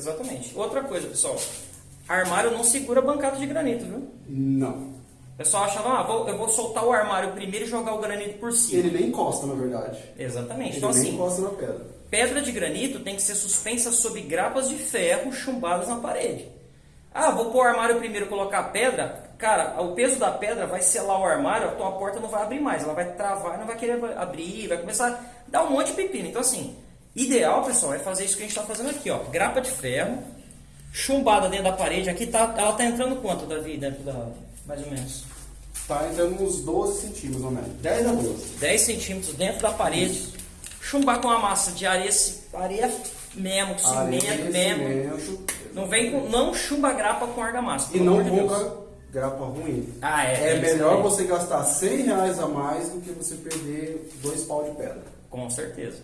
Exatamente. Outra coisa, pessoal. Armário não segura bancada de granito, viu? Não. O pessoal acha, ah, vou- eu vou soltar o armário primeiro e jogar o granito por cima. Ele nem encosta, na verdade. Exatamente. Ele Então, nem assim, encosta na pedra. pedra de granito tem que ser suspensa sob grapas de ferro chumbadas na parede. Ah, vou pôr o armário primeiro e colocar a pedra. Cara, o peso da pedra vai selar o armário, a tua porta não vai abrir mais. Ela vai travar, não vai querer abrir, vai começar a dar um monte de pepino. Então, assim, ideal, pessoal, é fazer isso que a gente está fazendo aqui, ó. Grapa de ferro, chumbada dentro da parede. Aqui tá, ela tá entrando quanto, Davi, dentro da... mais ou menos? Tá entrando uns 12 centímetros, ou menos. 10 a 12. 10 centímetros dentro da parede. Chumbar com uma massa de areia, areia mesmo, com cimento Areia, mesmo. cimento. Não vem com, não chumba grapa com argamassa. E não amor de compra grapa ruim. Ah, é. É melhor você gastar 100 reais a mais do que você perder dois pau de pedra. Com certeza.